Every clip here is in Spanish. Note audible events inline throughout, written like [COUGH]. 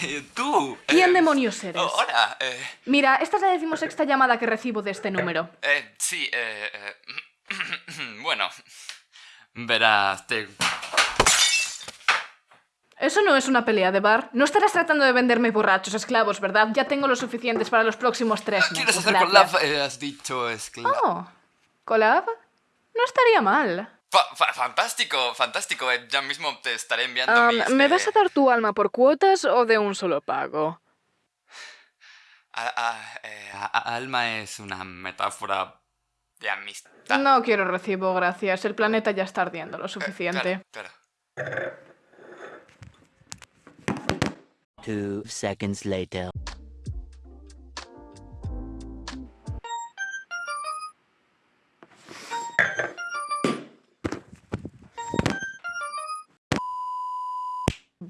¡Hey! [LAUGHS] ¡Tú! ¿Quién eh, demonios eres? oh, hola, eh, Mira, esta es la decimosexta llamada que recibo de este número. eh, sí, eh, eh, [CLEARS THROAT] bueno, verás, te... Eso no es una pelea de bar. No estarás tratando de venderme borrachos esclavos, ¿verdad? Ya tengo los suficientes para los próximos tres ¿Qué quieres hacer eh, has dicho esclavo. Oh, ¿collab? No estaría mal. Fa- fa- fantástico, fantástico. eh, ya mismo te estaré enviando mis... ¿Me eh, vas a dar tu alma por cuotas o de un solo pago? a- a- eh, a- alma es una metáfora de amistad. No quiero recibo, gracias. El planeta ya está ardiendo lo Eh, suficiente. claro, claro. Two seconds later.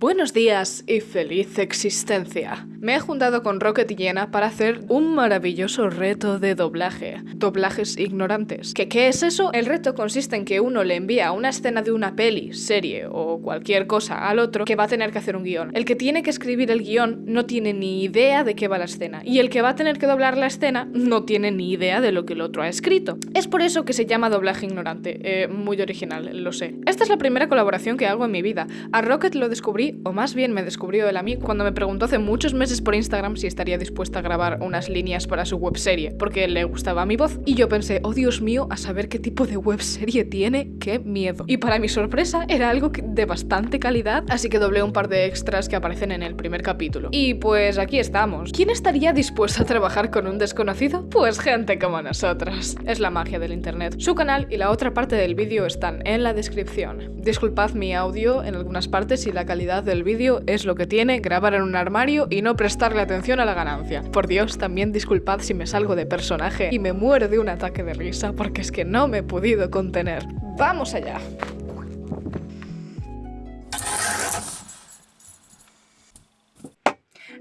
Buenos días y feliz existencia. Me he juntado con Rocket y Jenna para hacer un maravilloso reto de doblaje. Doblajes ignorantes. ¿Qué, ¿Qué es eso? El reto consiste en que uno le envía una escena de una peli, serie o cualquier cosa al otro que va a tener que hacer un guion. El que tiene que escribir el guion no tiene ni idea de qué va la escena. Y el que va a tener que doblar la escena no tiene ni idea de lo que el otro ha escrito. Es por eso que se llama doblaje ignorante. Eh, muy original, lo sé. Esta es la primera colaboración que hago en mi vida. A Rocket lo descubrí, o más bien me descubrió él a mí, cuando me preguntó hace muchos meses por Instagram si estaría dispuesta a grabar unas líneas para su webserie, porque le gustaba mi voz. Y yo pensé, oh Dios mío, a saber qué tipo de webserie tiene, qué miedo. Y para mi sorpresa, era algo de bastante calidad, así que doblé un par de extras que aparecen en el primer capítulo. Y pues aquí estamos. ¿Quién estaría dispuesto a trabajar con un desconocido? Pues gente como nosotros. Es la magia del internet. Su canal y la otra parte del vídeo están en la descripción. Disculpad mi audio en algunas partes si la calidad del vídeo es lo que tiene grabar en un armario y no prestarle atención a la ganancia. Por Dios, también disculpad si me salgo de personaje y me muero de un ataque de risa porque es que no me he podido contener. ¡Vamos allá!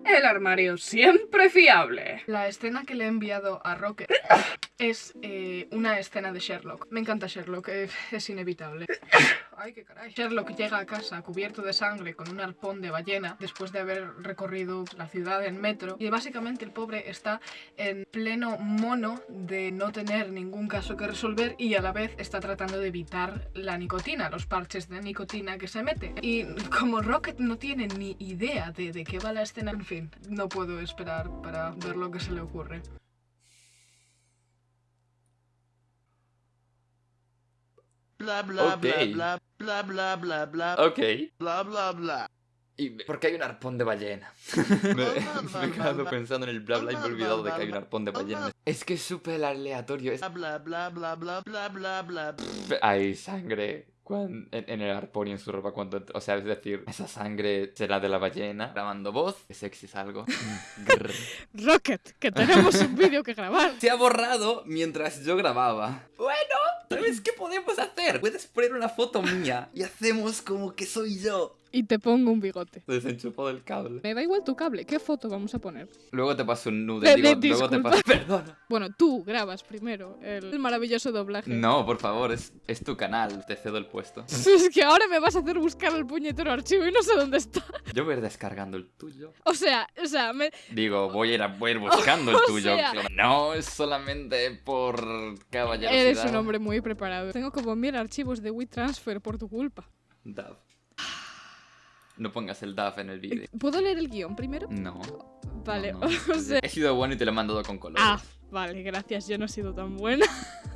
El armario siempre fiable. La escena que le he enviado a Rocket [LAUGHS] es eh, una escena de Sherlock. Me encanta Sherlock, eh, [LAUGHS] es inevitable. [COUGHS] Ay, qué caray. Sherlock llega a casa cubierto de sangre con un arpón de ballena después de haber recorrido la ciudad en metro. Y básicamente el pobre está en pleno mono de no tener ningún caso que resolver y a la vez está tratando de evitar la nicotina, los parches de nicotina que se mete. Y como Rocket no tiene ni idea de, de qué va la escena, en fin, no puedo esperar para ver lo que se le ocurre. Bla bla Ok. bla bla bla bla bla bla Ok. bla bla bla. ¿Y por qué hay un arpón de ballena? me, me he quedado pensando en el bla bla y me he olvidado de que hay un arpón de ballena. Es que es súper aleatorio. Es... Bla bla bla bla bla bla bla. Hay sangre en, en el arpón y en su ropa cuando... O sea, es decir, esa sangre será de la ballena. Grabando voz. Qué sexy es algo. Rocket, que tenemos un vídeo que grabar. Se ha borrado mientras yo grababa. Bueno, ¿sabes qué podemos hacer? Puedes poner una foto mía y hacemos como que soy yo. Y te pongo un bigote. Desenchufado el cable. Me da igual tu cable, ¿qué foto vamos a poner? Luego te paso un nude. Digo, luego te paso... [LAUGHS] Perdona. Bueno, tú grabas primero el, maravilloso doblaje. No, por favor, es, es tu canal. Te cedo el puesto. [LAUGHS] Es que ahora me vas a hacer buscar el puñetero archivo y no sé dónde está. Yo voy a ir descargando el tuyo. O sea, o sea, me... Digo, voy a ir, a, voy a ir [LAUGHS] buscando el tuyo. sea- No es solamente por caballerosidad. eres un hombre muy preparado. Tengo como mil archivos de WeTransfer por tu culpa. Dav. No pongas el DAF en el vídeo. ¿Puedo leer el guion primero? No. Vale, no, no. [LAUGHS] o sea... He sido bueno y te lo he mandado con colores. Ah, vale, gracias, yo no he sido tan buena.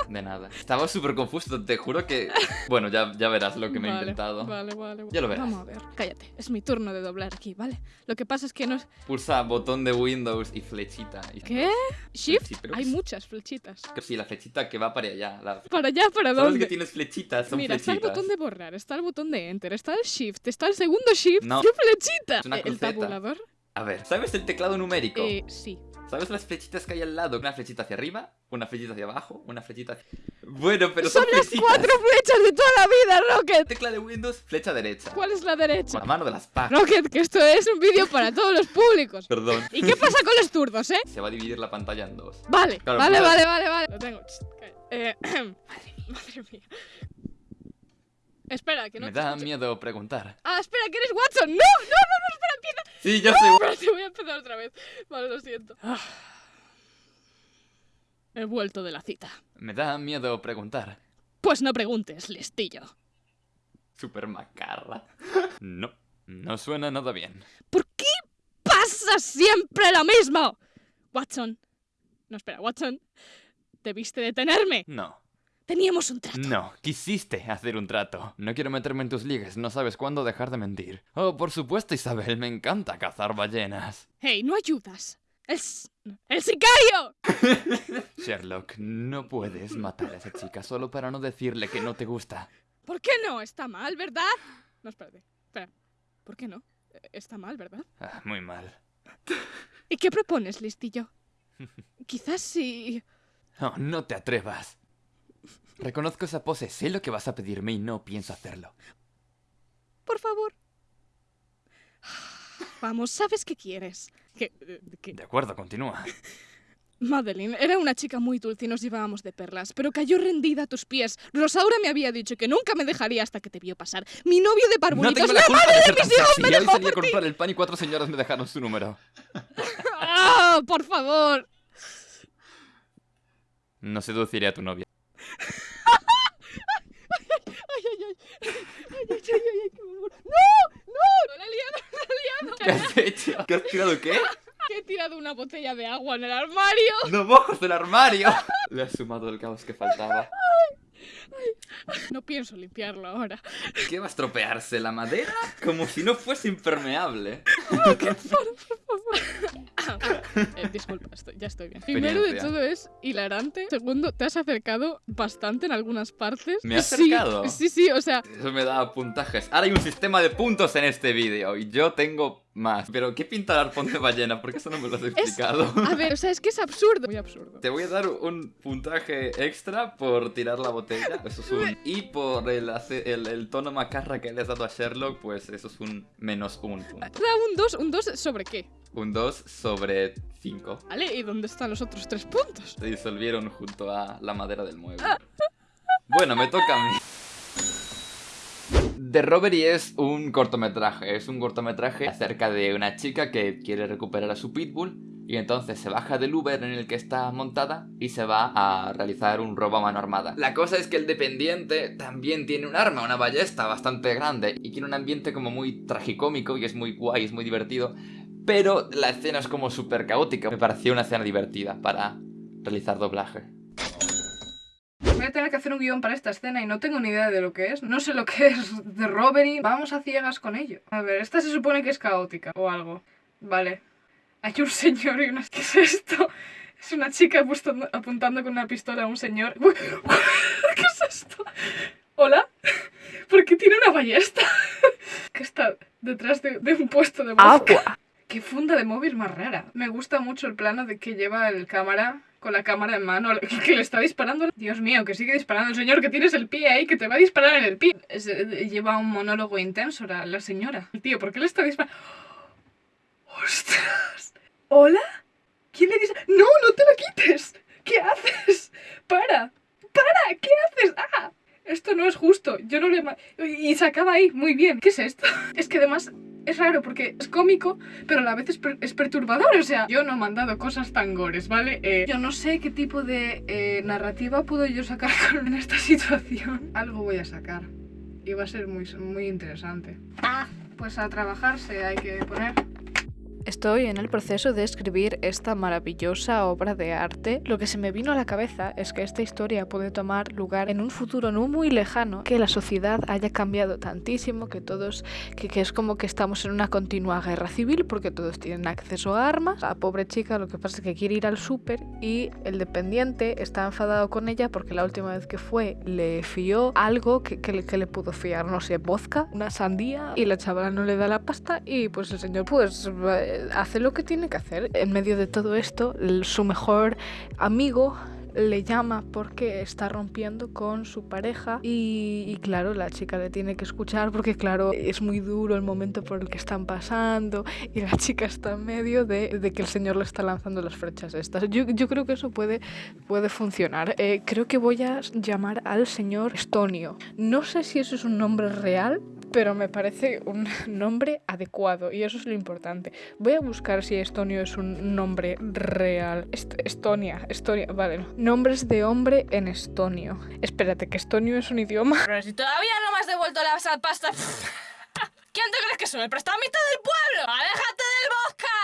De nada. Estaba súper confuso, te juro que... Bueno, ya, ya verás lo que me he Vale, inventado. Vale, vale. Ya lo verás. Vamos a ver, cállate. Es mi turno de doblar aquí, ¿vale? Lo que pasa es que no... Pulsa botón de Windows y flechita. Y- ¿Qué? ¿Shift? Sí, pero- Hay muchas flechitas. Sí, la flechita que va para allá. La... [LAUGHS] ¿Para allá? ¿Para ¿Sabes que dónde? tienes flechitas? Son Mira, está el flechitas. botón de borrar, está el botón de enter, está el shift, está el segundo shift. No. ¡Qué flechita! Es una Eh, ¿El tabulador? A ver, ¿sabes el teclado numérico? Eh, sí. ¿Sabes las flechitas que hay al lado? Una flechita hacia arriba, una flechita hacia abajo, una flechita hacia... Bueno, pero son, Son las flechitas. cuatro flechas de toda la vida, Rocket. Tecla de Windows, flecha derecha. ¿Cuál es la derecha? Con la mano de las pajas. Rocket, que esto es un vídeo para todos los públicos. Perdón. ¿Y qué pasa con los zurdos, eh? Se va a dividir la pantalla en dos. Vale, Claro, vale, vale, vale, vale. Lo tengo. Ch, calla. Eh, [CLEARS THROAT] madre mía. Espera, que no Me te da escucho. miedo preguntar. Ah, espera, que eres Watson. No, no, no, no, espera, empieza. Sí, yo soy... Espérate, voy a empezar otra vez. Vale, lo siento. Ah. He vuelto de la cita. Me da miedo preguntar. Pues no preguntes, listillo. Super macarra. No, no suena nada bien. ¿Por qué pasa siempre lo mismo? Watson. No, espera, Watson. Debiste detenerme. No, Teníamos un trato. no, quisiste hacer un trato. No quiero meterme en tus ligas, no sabes cuándo dejar de mentir. Oh, por supuesto, Isabel, me encanta cazar ballenas. Hey, no ayudas. ¡El, ¡El sicario! [LAUGHS] Sherlock, no puedes matar a esa chica solo para no decirle que no te gusta. ¿Por qué no? Está mal, ¿verdad? No, espérate. Espera. ¿Por qué no? Está mal, ¿verdad? Ah, muy mal. ¿Y qué propones, listillo? Quizás si... Oh, no te atrevas. Reconozco esa pose, sé lo que vas a pedirme y no pienso hacerlo. Por favor. Vamos, ¿sabes qué quieres? Que, eh, De acuerdo, continúa. [LAUGHS] Madeline era una chica muy dulce y nos llevábamos de perlas, pero cayó rendida a tus pies. Rosaura me había dicho que nunca me dejaría hasta que te vio pasar. Mi novio de No parvulitos, tengo la la culpa madre de ser mis hijos, me dejó a por ti. comprar el pan y cuatro señoras me dejaron su número. ¡Ah, [LAUGHS] por favor! No seduciré a tu novia. [LAUGHS] ¡Ay, ay, ay! ¡Ay, qué horror! ¡No! ¡No! ¡La he liado, la he liado! ¿Qué has hecho? ¿Qué has tirado qué? Que he tirado una botella de agua en el armario. ¡No mojos del armario! Le has sumado el caos que faltaba. No pienso limpiarlo ahora. ¿Qué va a estropearse? ¿La madera? Como si no fuese impermeable. Eh, disculpa, estoy- ya estoy bien. Primero de todo es hilarante. Segundo, te has acercado bastante en algunas partes. ¿Me he Sí, acercado? Sí, sí, o sea, Eso me da puntajes. Ahora hay un sistema de puntos en este vídeo y yo tengo más. Pero ¿qué pinta el arpón de ballena? Porque eso no me lo has explicado. a ver, o sea, es que es absurdo. Muy absurdo. Te voy a dar un puntaje extra por tirar la botella, eso es un... [LAUGHS] Y por el, el, el tono macarra que le has dado a Sherlock, pues eso es un menos un punto. Da un 2, un 2 sobre qué, Un 2 sobre 5. ¿vale? ¿Y dónde están los otros tres puntos? Se disolvieron junto a la madera del mueble. Bueno, me toca a mí. The Robbery es un cortometraje, es un cortometraje acerca de una chica que quiere recuperar a su pitbull y entonces se baja del Uber en el que está montada y se va a realizar un robo a mano armada. La cosa es que el dependiente también tiene un arma, una ballesta bastante grande y tiene un ambiente como muy tragicómico y es muy guay, es muy divertido, pero la escena es como súper caótica. Me pareció una escena divertida para realizar doblaje. Voy a tener que hacer un guion para esta escena y no tengo ni idea de lo que es. No sé lo que [LAUGHS] es de robbery. Vamos a ciegas con ello. A ver, esta se supone que es caótica o algo. Vale. Hay un señor y una... [LAUGHS] ¿Qué es esto? Es una chica apuntando con una pistola a un señor. [LAUGHS] ¿Qué es esto? ¿Hola? ¿Por qué tiene una ballesta? que está detrás de, de un puesto de vodka. Qué funda de móvil más rara. Me gusta mucho el plano de que lleva el cámara con la cámara en mano, [LAUGHS] que, le está disparando. Dios mío, que sigue disparando el señor, que tienes el pie ahí, que te va a disparar en el pie. Eh, lleva un monólogo intenso la, la señora. El tío, ¿por qué le está disparando? [GASPS] ¡Ostras! ¿Hola? ¿Quién le dice? ¡No, no te lo quites! ¿Qué haces? ¡Para! ¡Para! ¿Qué haces? ¡Ah! Esto no es justo. Yo no le... Y se acaba ahí. Muy bien. ¿Qué es esto? [LAUGHS] Es que además es raro porque es cómico, pero a la vez es, per- es perturbador. O sea, yo no he mandado cosas tan gores, ¿vale? Eh, yo no sé qué tipo de eh, narrativa puedo yo sacar [LAUGHS] con- esta situación. Algo voy a sacar. Y va a ser muy, muy interesante. Ah, pues a trabajarse hay que poner. Estoy en el proceso de escribir esta maravillosa obra de arte. Lo que se me vino a la cabeza es que esta historia puede tomar lugar en un futuro no muy lejano, que la sociedad haya cambiado tantísimo, que todos, que, es como que estamos en una continua guerra civil porque todos tienen acceso a armas. La pobre chica lo que pasa es que quiere ir al súper y el dependiente está enfadado con ella porque la última vez que fue le fió algo que, que le pudo fiar, no sé, vodka, una sandía y la chavala no le da la pasta y pues el señor pues hace lo que tiene que hacer. En medio de todo esto, su mejor amigo le llama porque está rompiendo con su pareja y, y claro, la chica le tiene que escuchar porque claro, es muy duro el momento por el que están pasando y la chica está en medio de, de que el señor le está lanzando las flechas estas. Yo, yo creo que eso puede, puede funcionar. Eh, creo que voy a llamar al señor Estonio. No sé si eso es un nombre real, pero me parece un [LAUGHS] nombre adecuado y eso es lo importante. Voy a buscar si Estonio es un nombre real. Est- Estonia, Estonia, vale. no. Nombres de hombre en estonio. Espérate, que estonio es un idioma. Pero si todavía no me has devuelto la pasta. [LAUGHS] ¿Quién te crees que soy? ¡El prestamista del pueblo! ¡Aléjate del vodka!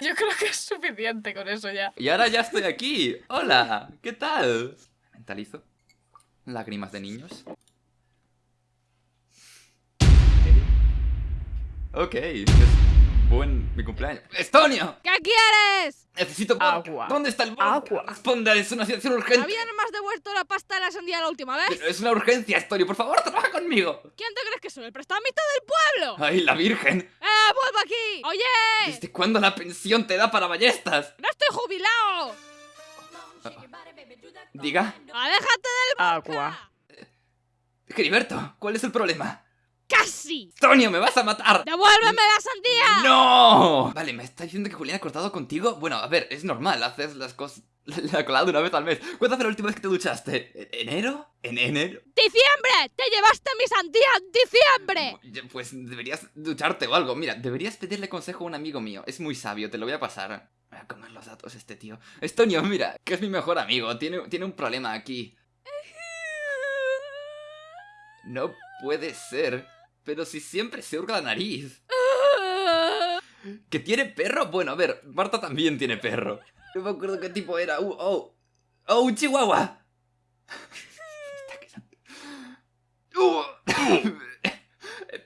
[LAUGHS] Yo creo que es suficiente con eso ya. Y ahora ya estoy aquí. Hola, ¿qué tal? Mentalizo. Lágrimas de niños. Ok, es buen mi cumpleaños. ¡Estonio! ¿Qué quieres? Necesito vodka. Agua. ¿Dónde está el vodka? Agua. Responda, es una situación urgente. ¿Había no me has devuelto la pasta de la sandía la última vez? Pero es una urgencia, Estonio. Por favor, trabaja conmigo. ¿Quién te crees que soy? ¡El prestamista del pueblo! ¡Ay, la virgen! ¡Eh, vuelvo aquí! ¡Oye! ¿Desde cuándo la pensión te da para ballestas? ¡No estoy jubilado! Diga. ¡Aléjate del Agua. Heriberto, ¿cuál es el problema? casi! ¡Estonio, me vas a matar! ¡Devuélveme la sandía! ¡No! Vale, ¿me está diciendo que Julián ha cortado contigo? Bueno, a ver, es normal, haces las cosas... [LAUGHS] La colada una vez al mes. ¿Cuándo fue la última vez que te duchaste? ¿En- ¿Enero? ¿En enero? ¡Diciembre! ¡Te llevaste mi sandía en diciembre! Pues deberías ducharte o algo. Mira, deberías pedirle consejo a un amigo mío. Es muy sabio, te lo voy a pasar. Voy a comer los datos este tío. Estonio, mira, que es mi mejor amigo. Tiene, tiene un problema aquí. No puede ser. Pero si siempre se hurga la nariz. ¿Que tiene perro? Bueno, a ver, Marta también tiene perro. No me acuerdo qué tipo era. Uh, oh. ¡Oh, un chihuahua! Está quedando- Uh.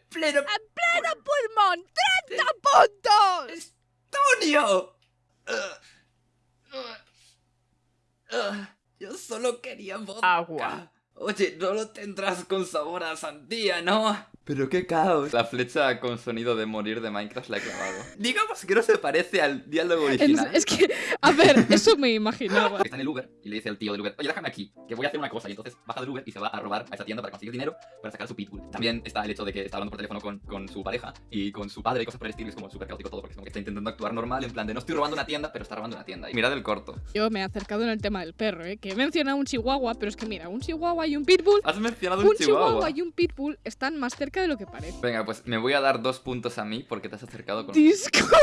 Pleno ¡Pleno pulmón! ¡30 puntos! Antonio. Uh, uh, uh, yo solo quería vodka. Agua. Oye, no lo tendrás con sabor a sandía, ¿no? Pero qué caos. La flecha con sonido de morir de Minecraft la he clavado. [LAUGHS] Digamos que no se parece al diálogo original. Es que, a ver, eso me imaginaba. Está en el Uber y le dice al tío del Uber, oye, déjame aquí, que voy a hacer una cosa. Y entonces baja del Uber y se va a robar a esa tienda para conseguir dinero para sacar su pitbull. También está el hecho de que está hablando por teléfono con, con su pareja y con su padre y cosas por el estilo. y Es como súper caótico todo porque es como que está intentando actuar normal, en plan de no estoy robando una tienda, pero está robando una tienda. Y mirad el corto. Yo me he acercado en el tema del perro, ¿eh? Que he mencionado un chihuahua, pero es que mira, un chihuahua y un pitbull. Has mencionado un, Un chihuahua. chihuahua. y un pitbull están más cerca de lo que parece. Venga, pues me voy a dar dos puntos a mí porque te has acercado con... Disculpa.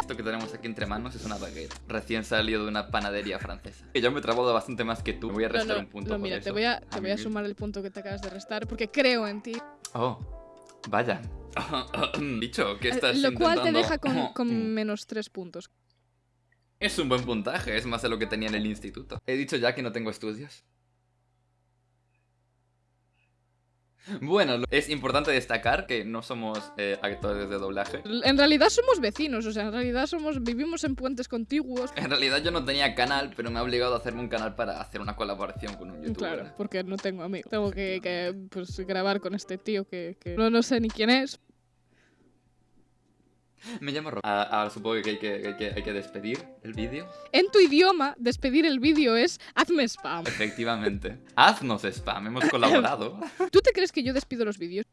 Esto que tenemos aquí entre manos es una baguette, recién salido de una panadería francesa. Que yo me he trabado bastante más que tú. Me voy a restar no, un punto. no, por mira, eso. te voy a, te A voy a sumar el punto que te acabas de restar porque creo en ti. Oh, vaya. [COUGHS] Dicho, que estás Lo cual te intentando- deja con, [COUGHS] Mm. con menos tres puntos. Es un buen puntaje, es más de lo que tenía en el instituto. He dicho ya que no tengo estudios. Bueno, es importante destacar que no somos eh, actores de doblaje. En realidad somos vecinos, o sea, en realidad somos vivimos en puentes contiguos. En realidad yo no tenía canal, pero me ha obligado a hacerme un canal para hacer una colaboración con un youtuber. Claro, porque no tengo amigos. Tengo que, que, pues, grabar con este tío que, que no, no sé ni quién es. [LAUGHS] Me llamo Rob. Ah, Ahora supongo que hay que, hay que, hay que despedir el vídeo. En tu idioma, despedir el vídeo es hazme spam. Efectivamente. Haznos spam, hemos [LAUGHS] colaborado. ¿Tú te crees que yo despido los vídeos?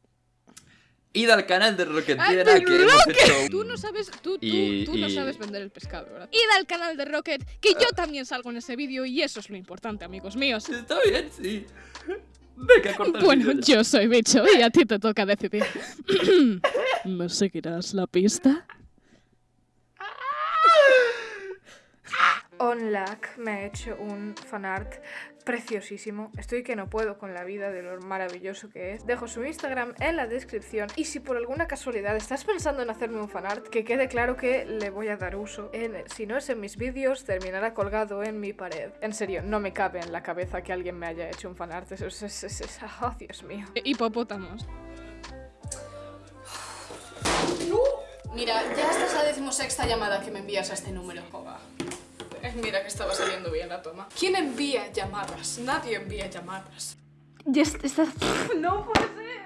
Id al canal de Rocket ¡Ah, Piedra de que hemos hecho. Tú no sabes, tú, tú, Y- tú no y- sabes vender el pescado, ¿verdad? Id al canal de Rocket, que yo también salgo en ese vídeo y eso es lo importante, amigos míos. Está bien, sí. Venga, corta el Bueno, ya. yo soy bicho y a ti te toca decidir. [COUGHS] ¿Me seguirás la pista? OnLac me ha hecho un fanart preciosísimo. Estoy que no puedo con la vida de lo maravilloso que es. Dejo su Instagram en la descripción y si por alguna casualidad estás pensando en hacerme un fanart, que quede claro que le voy a dar uso. En, si no es en mis vídeos, terminará colgado en mi pared. En serio, no me cabe en la cabeza que alguien me haya hecho un fanart. Eso es... es- es- es- oh, Dios mío. Hipopótamos. Mira, ya esta es la decimosexta llamada que me envías a este número. Joder. Eh, Mira que estaba saliendo bien la toma. ¿Quién envía llamadas? Nadie envía llamadas. Ya está... [LAUGHS] No puede ser.